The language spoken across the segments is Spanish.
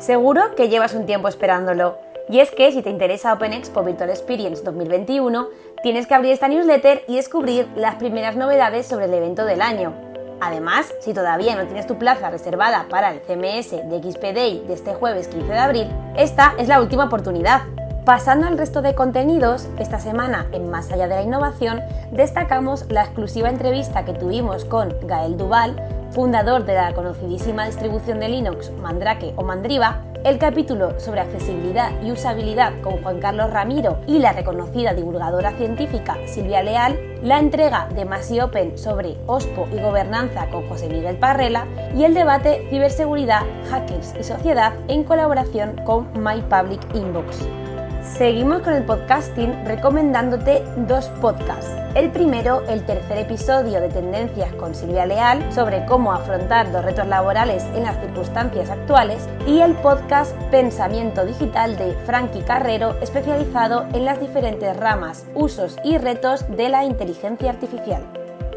Seguro que llevas un tiempo esperándolo. Y es que si te interesa Open Expo Virtual Experience 2021, tienes que abrir esta newsletter y descubrir las primeras novedades sobre el evento del año. Además, si todavía no tienes tu plaza reservada para el CMS de XP Day de este jueves 15 de abril, esta es la última oportunidad. Pasando al resto de contenidos, esta semana en Más allá de la innovación, destacamos la exclusiva entrevista que tuvimos con Gael Duval, fundador de la conocidísima distribución de Linux Mandrake o Mandriva, el capítulo sobre accesibilidad y usabilidad con Juan Carlos Ramiro y la reconocida divulgadora científica Silvia Leal, la entrega de Masi Open sobre OSPO y gobernanza con José Miguel Parrela y el debate Ciberseguridad, Hackers y Sociedad en colaboración con My Public Inbox. Seguimos con el podcasting recomendándote dos podcasts. El primero, el tercer episodio de Tendencias con Silvia Leal sobre cómo afrontar los retos laborales en las circunstancias actuales y el podcast Pensamiento Digital de Frankie Carrero especializado en las diferentes ramas, usos y retos de la inteligencia artificial.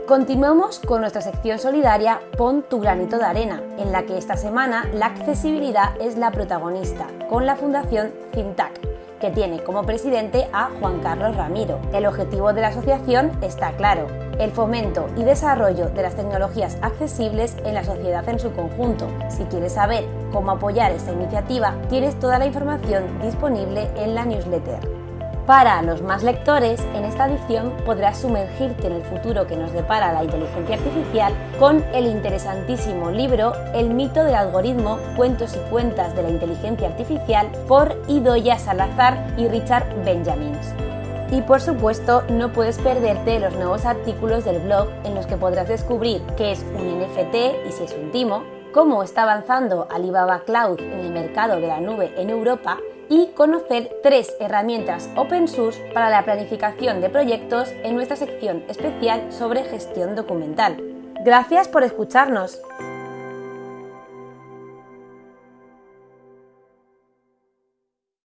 Continuamos con nuestra sección solidaria Pon tu granito de arena, en la que esta semana la accesibilidad es la protagonista, con la Fundación Cintac que tiene como presidente a Juan Carlos Ramiro. El objetivo de la asociación está claro, el fomento y desarrollo de las tecnologías accesibles en la sociedad en su conjunto. Si quieres saber cómo apoyar esta iniciativa, tienes toda la información disponible en la newsletter. Para los más lectores, en esta edición podrás sumergirte en el futuro que nos depara la inteligencia artificial con el interesantísimo libro El mito del algoritmo, cuentos y cuentas de la inteligencia artificial por Idoya Salazar y Richard Benjamins. Y por supuesto, no puedes perderte los nuevos artículos del blog en los que podrás descubrir qué es un NFT y si es un timo, cómo está avanzando Alibaba Cloud en el mercado de la nube en Europa y conocer tres herramientas open source para la planificación de proyectos en nuestra sección especial sobre gestión documental. Gracias por escucharnos.